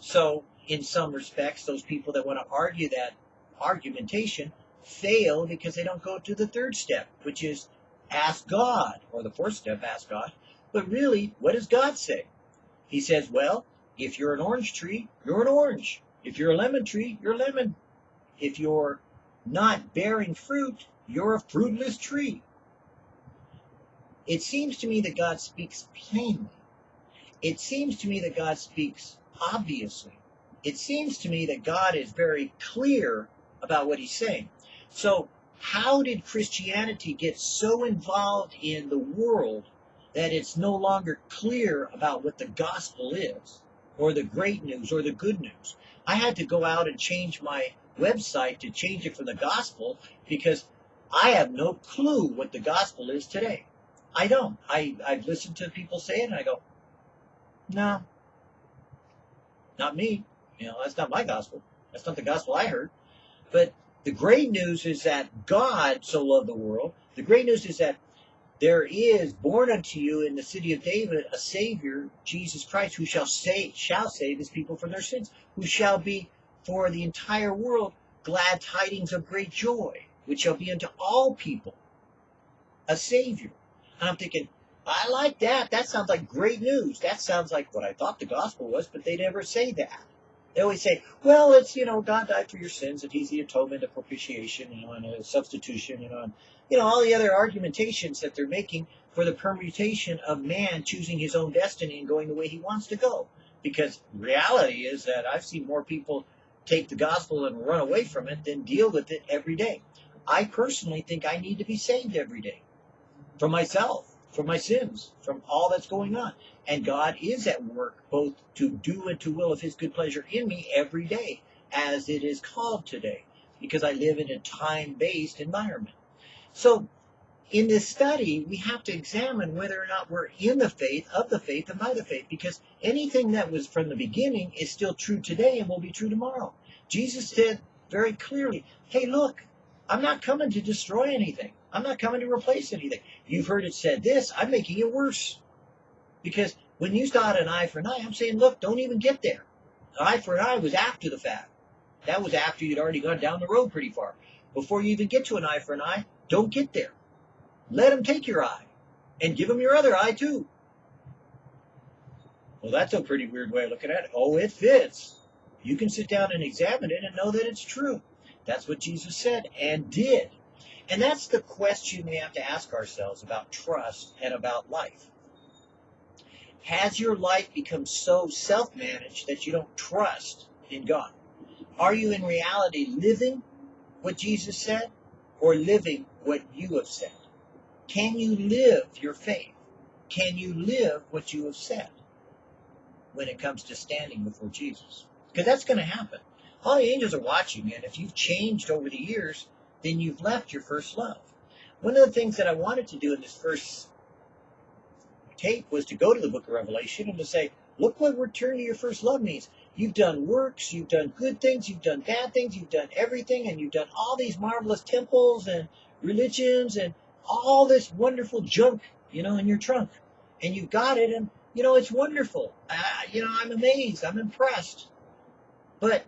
So, in some respects, those people that want to argue that argumentation fail because they don't go to the third step, which is ask God, or the fourth step, ask God. But really, what does God say? He says, well, if you're an orange tree, you're an orange. If you're a lemon tree, you're a lemon. If you're not bearing fruit, you're a fruitless tree. It seems to me that God speaks plainly. It seems to me that God speaks obviously. It seems to me that God is very clear about what he's saying. So, how did Christianity get so involved in the world that it's no longer clear about what the gospel is, or the great news, or the good news? I had to go out and change my website to change it for the gospel because I have no clue what the gospel is today. I don't. I, I've listened to people say it and I go, no, not me. You know, that's not my gospel. That's not the gospel I heard. But the great news is that God so loved the world. The great news is that there is born unto you in the city of David a Savior, Jesus Christ, who shall save, shall save his people from their sins, who shall be for the entire world glad tidings of great joy, which shall be unto all people a Savior. And I'm thinking, I like that. That sounds like great news. That sounds like what I thought the gospel was, but they never say that. They always say, well, it's, you know, God died for your sins and he's the atonement of propitiation, you know, and a substitution, you know, and, you know, all the other argumentations that they're making for the permutation of man choosing his own destiny and going the way he wants to go. Because reality is that I've seen more people take the gospel and run away from it than deal with it every day. I personally think I need to be saved every day for myself from my sins, from all that's going on. And God is at work both to do and to will of his good pleasure in me every day, as it is called today, because I live in a time-based environment. So in this study, we have to examine whether or not we're in the faith, of the faith, and by the faith, because anything that was from the beginning is still true today and will be true tomorrow. Jesus said very clearly, hey, look, I'm not coming to destroy anything. I'm not coming to replace anything. You've heard it said this, I'm making it worse. Because when you start an eye for an eye, I'm saying, look, don't even get there. An eye for an eye was after the fact. That was after you'd already gone down the road pretty far. Before you even get to an eye for an eye, don't get there. Let him take your eye and give him your other eye too. Well, that's a pretty weird way of looking at it. Oh, it fits. You can sit down and examine it and know that it's true. That's what Jesus said and did. And that's the question we have to ask ourselves about trust and about life. Has your life become so self managed that you don't trust in God? Are you in reality living what Jesus said or living what you have said? Can you live your faith? Can you live what you have said when it comes to standing before Jesus? Because that's going to happen. All the angels are watching, and if you've changed over the years, then you've left your first love. One of the things that I wanted to do in this first tape was to go to the book of Revelation and to say, look what return to your first love means. You've done works, you've done good things, you've done bad things, you've done everything, and you've done all these marvelous temples and religions and all this wonderful junk, you know, in your trunk. And you've got it, and, you know, it's wonderful. Uh, you know, I'm amazed, I'm impressed. But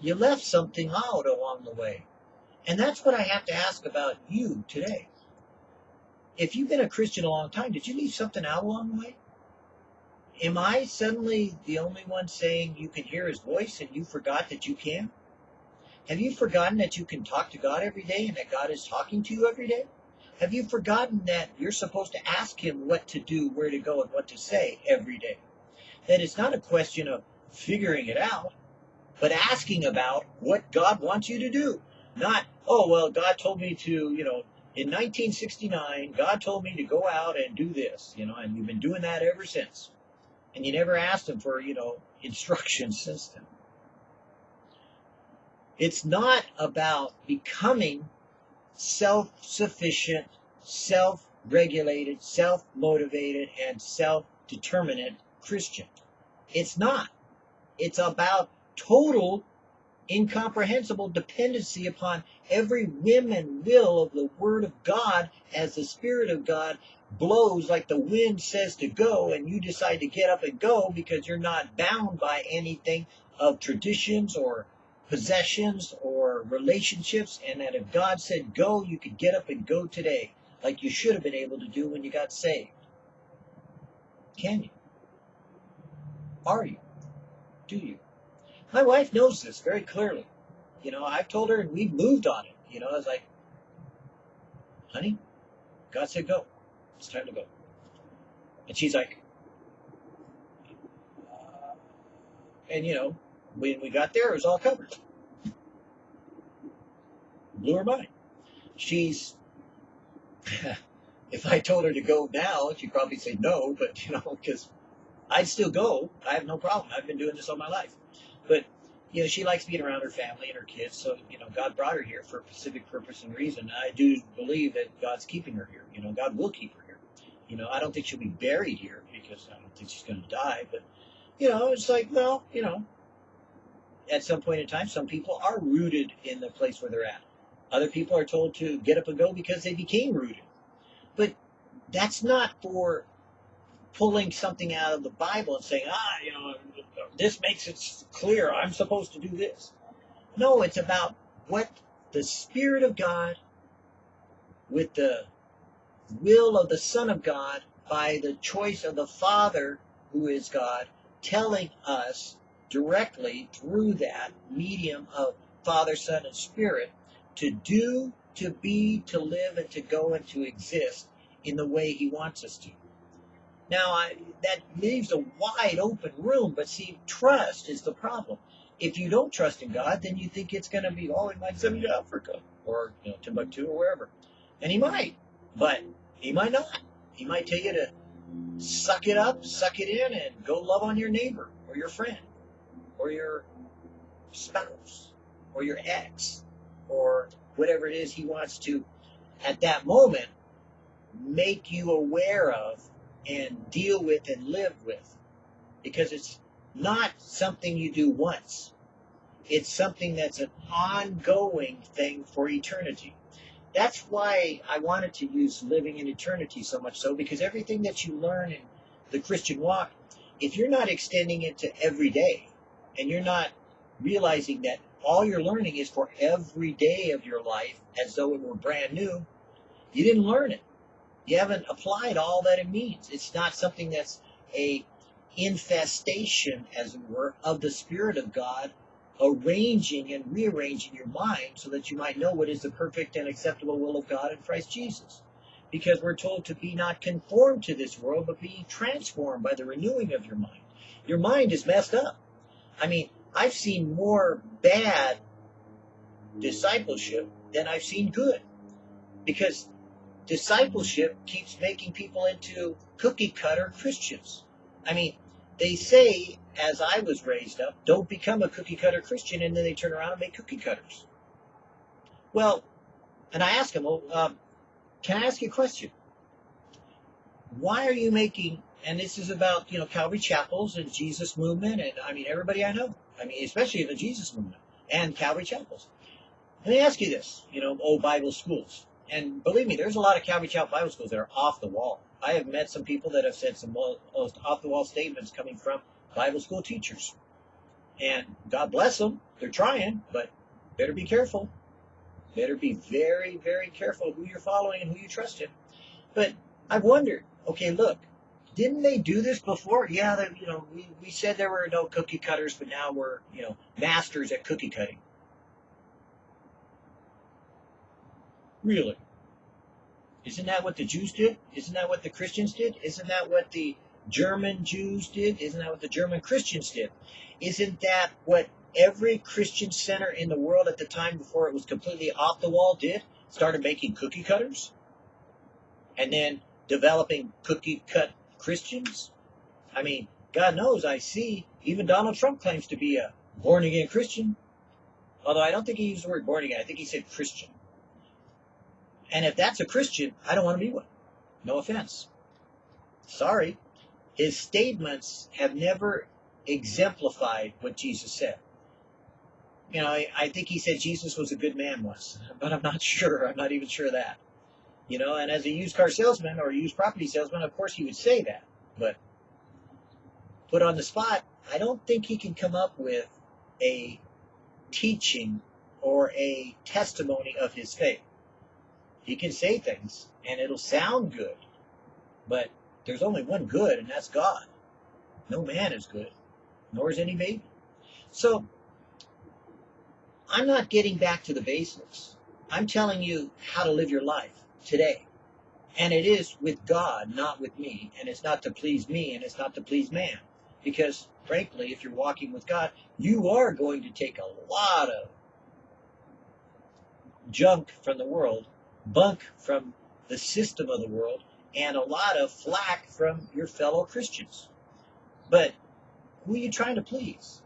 you left something out along the way. And that's what I have to ask about you today. If you've been a Christian a long time, did you leave something out along the way? am I suddenly the only one saying you can hear his voice and you forgot that you can? Have you forgotten that you can talk to God every day and that God is talking to you every day? Have you forgotten that you're supposed to ask him what to do, where to go, and what to say every day? That it's not a question of figuring it out, but asking about what God wants you to do. Not, oh, well, God told me to, you know, in 1969, God told me to go out and do this, you know, and you've been doing that ever since. And you never asked him for, you know, instructions since then. It's not about becoming self-sufficient, self-regulated, self-motivated, and self-determinate Christian. It's not. It's about total incomprehensible dependency upon every whim and will of the Word of God as the Spirit of God blows like the wind says to go, and you decide to get up and go because you're not bound by anything of traditions or possessions or relationships, and that if God said go, you could get up and go today, like you should have been able to do when you got saved. Can you? Are you? Do you? My wife knows this very clearly. You know, I've told her and we've moved on it. You know, I was like, honey, God said go. It's time to go. And she's like, uh, and you know, when we got there, it was all covered. Blew her mind. She's, if I told her to go now, she'd probably say no, but you know, because I'd still go. I have no problem. I've been doing this all my life. But you know, she likes being around her family and her kids. So, you know, God brought her here for a specific purpose and reason. I do believe that God's keeping her here. You know, God will keep her here. You know, I don't think she'll be buried here because I don't think she's going to die. But, you know, it's like, well, you know, at some point in time, some people are rooted in the place where they're at. Other people are told to get up and go because they became rooted. But that's not for pulling something out of the Bible and saying, ah, you know, this makes it clear I'm supposed to do this. No, it's about what the Spirit of God with the will of the Son of God by the choice of the Father who is God telling us directly through that medium of Father, Son, and Spirit to do, to be, to live, and to go and to exist in the way He wants us to. Now, I, that leaves a wide open room, but see, trust is the problem. If you don't trust in God, then you think it's going to be, oh, he might send me to Africa or you know, Timbuktu or wherever. And he might, but he might not. He might tell you to suck it up, suck it in, and go love on your neighbor or your friend or your spouse or your ex or whatever it is he wants to, at that moment, make you aware of and deal with and live with. Because it's not something you do once. It's something that's an ongoing thing for eternity. That's why I wanted to use living in eternity so much so, because everything that you learn in the Christian walk, if you're not extending it to every day, and you're not realizing that all you're learning is for every day of your life as though it were brand new, you didn't learn it you haven't applied all that it means. It's not something that's a infestation, as it were, of the Spirit of God arranging and rearranging your mind so that you might know what is the perfect and acceptable will of God in Christ Jesus. Because we're told to be not conformed to this world, but be transformed by the renewing of your mind. Your mind is messed up. I mean, I've seen more bad discipleship than I've seen good. Because discipleship keeps making people into cookie cutter Christians. I mean, they say, as I was raised up, don't become a cookie cutter Christian, and then they turn around and make cookie cutters. Well, and I ask them, well, um, can I ask you a question? Why are you making, and this is about, you know, Calvary Chapels and Jesus movement, and I mean, everybody I know, I mean, especially the Jesus movement and Calvary Chapels. Let me ask you this, you know, old Bible schools and believe me, there's a lot of Calvary Chapel Bible schools that are off the wall. I have met some people that have said some most off the wall statements coming from Bible school teachers. And God bless them, they're trying, but better be careful. Better be very, very careful who you're following and who you trust in. But I've wondered, okay, look, didn't they do this before? Yeah, they, you know, we, we said there were no cookie cutters, but now we're, you know, masters at cookie cutting. Really? Isn't that what the Jews did? Isn't that what the Christians did? Isn't that what the German Jews did? Isn't that what the German Christians did? Isn't that what every Christian center in the world at the time before it was completely off the wall did? Started making cookie cutters? And then developing cookie cut Christians? I mean, God knows I see even Donald Trump claims to be a born again Christian. Although I don't think he used the word born again, I think he said Christian. And if that's a Christian, I don't want to be one. No offense. Sorry. His statements have never exemplified what Jesus said. You know, I, I think he said Jesus was a good man once, but I'm not sure. I'm not even sure of that. You know, and as a used car salesman or used property salesman, of course he would say that. But put on the spot, I don't think he can come up with a teaching or a testimony of his faith. He can say things and it'll sound good, but there's only one good, and that's God. No man is good, nor is any baby. So I'm not getting back to the basics. I'm telling you how to live your life today. And it is with God, not with me. And it's not to please me, and it's not to please man. Because, frankly, if you're walking with God, you are going to take a lot of junk from the world bunk from the system of the world and a lot of flack from your fellow Christians. But who are you trying to please?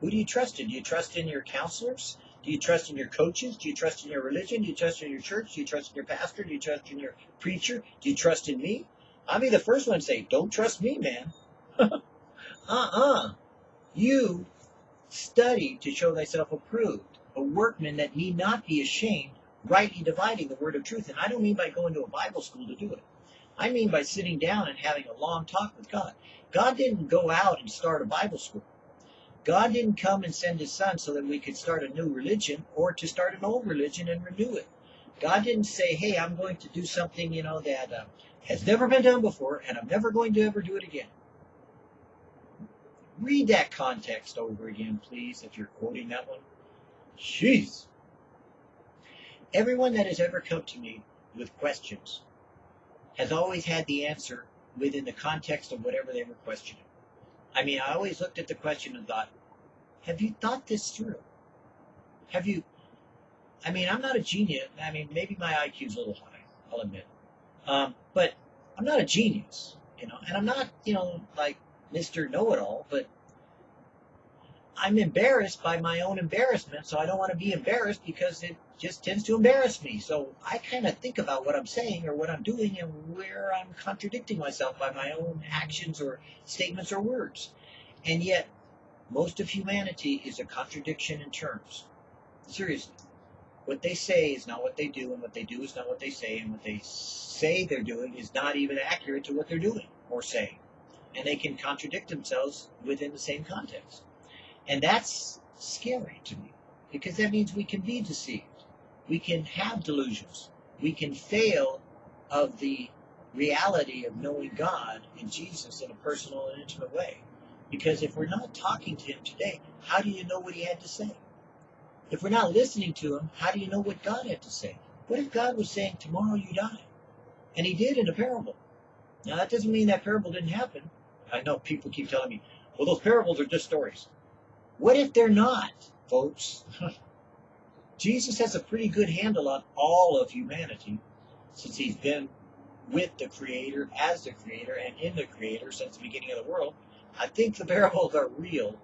Who do you trust in? Do you trust in your counselors? Do you trust in your coaches? Do you trust in your religion? Do you trust in your church? Do you trust in your pastor? Do you trust in your preacher? Do you trust in me? I'll be the first one to say, don't trust me, man. uh-uh. You study to show thyself approved, a workman that need not be ashamed, rightly dividing the word of truth. And I don't mean by going to a Bible school to do it. I mean by sitting down and having a long talk with God. God didn't go out and start a Bible school. God didn't come and send his son so that we could start a new religion or to start an old religion and renew it. God didn't say, hey, I'm going to do something, you know, that uh, has never been done before and I'm never going to ever do it again. Read that context over again, please, if you're quoting that one. Jeez. Everyone that has ever come to me with questions has always had the answer within the context of whatever they were questioning. I mean, I always looked at the question and thought, have you thought this through? Have you, I mean, I'm not a genius. I mean, maybe my IQ's a little high, I'll admit. Um, but I'm not a genius, you know, and I'm not, you know, like Mr. Know-it-all, but I'm embarrassed by my own embarrassment, so I don't want to be embarrassed because it just tends to embarrass me. So I kind of think about what I'm saying or what I'm doing and where I'm contradicting myself by my own actions or statements or words. And yet, most of humanity is a contradiction in terms. Seriously. What they say is not what they do, and what they do is not what they say, and what they say they're doing is not even accurate to what they're doing or saying. And they can contradict themselves within the same context. And that's scary to me because that means we can be deceived. We can have delusions. We can fail of the reality of knowing God and Jesus in a personal and intimate way. Because if we're not talking to Him today, how do you know what He had to say? If we're not listening to Him, how do you know what God had to say? What if God was saying, tomorrow you die? And He did in a parable. Now, that doesn't mean that parable didn't happen. I know people keep telling me, well, those parables are just stories. What if they're not, folks? Jesus has a pretty good handle on all of humanity since he's been with the Creator, as the Creator, and in the Creator since the beginning of the world. I think the parables are real.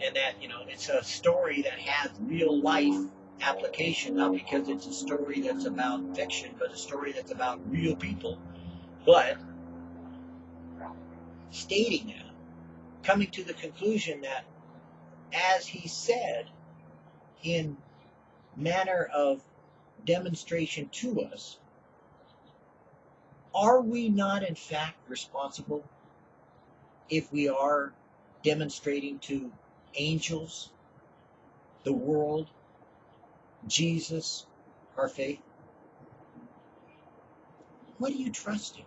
And that, you know, it's a story that has real life application, not because it's a story that's about fiction, but a story that's about real people. But stating that, coming to the conclusion that, as he said, in manner of demonstration to us, are we not in fact responsible if we are demonstrating to angels, the world, Jesus, our faith? What are you trusting?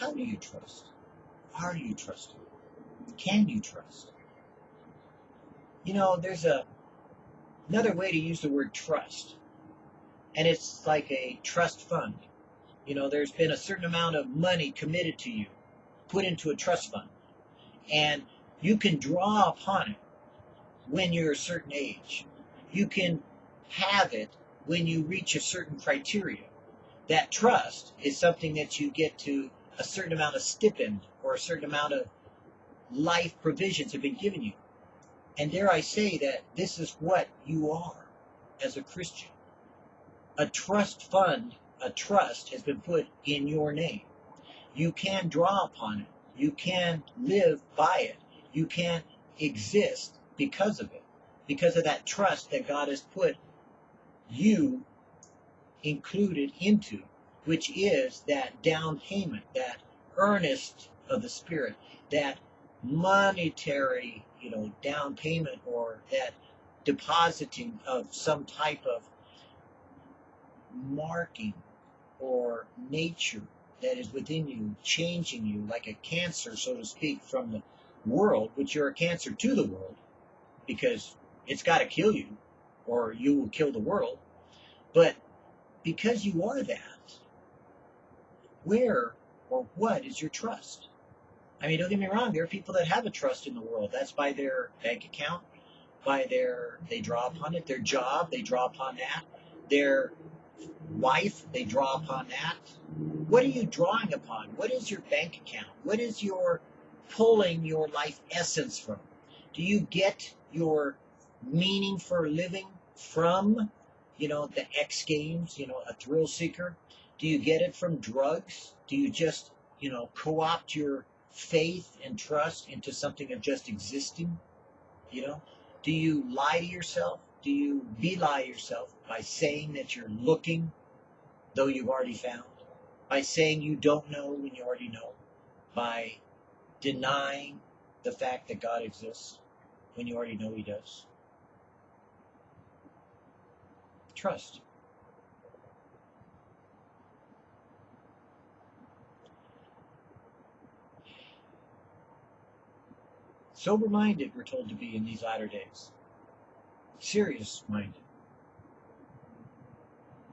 How do you trust? Are you trusting? Can you trust? You know, there's a another way to use the word trust, and it's like a trust fund. You know, there's been a certain amount of money committed to you, put into a trust fund, and you can draw upon it when you're a certain age. You can have it when you reach a certain criteria. That trust is something that you get to a certain amount of stipend or a certain amount of life provisions have been given you. And dare I say that this is what you are as a Christian. A trust fund, a trust has been put in your name. You can draw upon it. You can live by it. You can exist because of it, because of that trust that God has put you included into, which is that down payment, that earnest of the Spirit, that monetary, you know, down payment or that depositing of some type of marking or nature that is within you, changing you like a cancer, so to speak, from the world, which you're a cancer to the world, because it's got to kill you or you will kill the world. But because you are that, where or what is your trust? I mean, don't get me wrong, there are people that have a trust in the world. That's by their bank account, by their, they draw upon it, their job, they draw upon that, their wife, they draw upon that. What are you drawing upon? What is your bank account? What is your pulling your life essence from? Do you get your meaning for living from, you know, the X Games, you know, a thrill seeker? Do you get it from drugs? Do you just, you know, co opt your faith and trust into something of just existing? You know, do you lie to yourself? Do you belie yourself by saying that you're looking, though you've already found? By saying you don't know when you already know? By denying the fact that God exists when you already know He does? Trust. Sober minded, we're told to be in these latter days. Serious minded.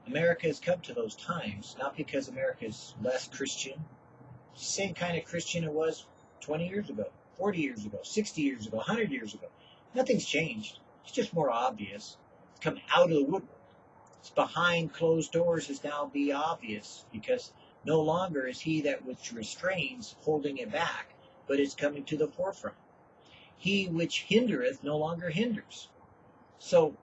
America has come to those times, not because America is less Christian, same kind of Christian it was 20 years ago, 40 years ago, 60 years ago, 100 years ago. Nothing's changed. It's just more obvious. It's come out of the woodwork. It's behind closed doors is now be obvious because no longer is he that which restrains holding it back, but it's coming to the forefront he which hindereth no longer hinders. So,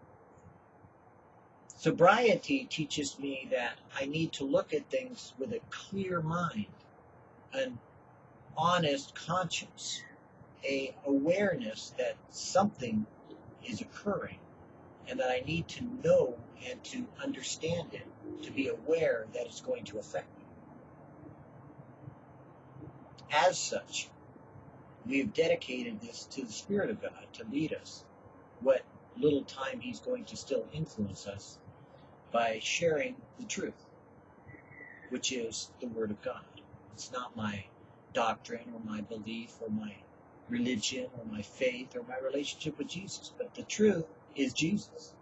sobriety teaches me that I need to look at things with a clear mind, an honest conscience, a awareness that something is occurring and that I need to know and to understand it, to be aware that it's going to affect me. As such, we have dedicated this to the Spirit of God to lead us what little time He's going to still influence us by sharing the truth, which is the Word of God. It's not my doctrine or my belief or my religion or my faith or my relationship with Jesus, but the truth is Jesus.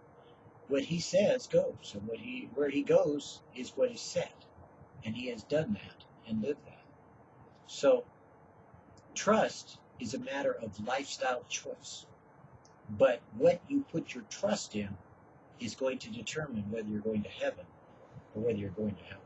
What He says goes, and what He where He goes is what is said, and He has done that and lived that. So Trust is a matter of lifestyle choice. But what you put your trust in is going to determine whether you're going to heaven or whether you're going to hell.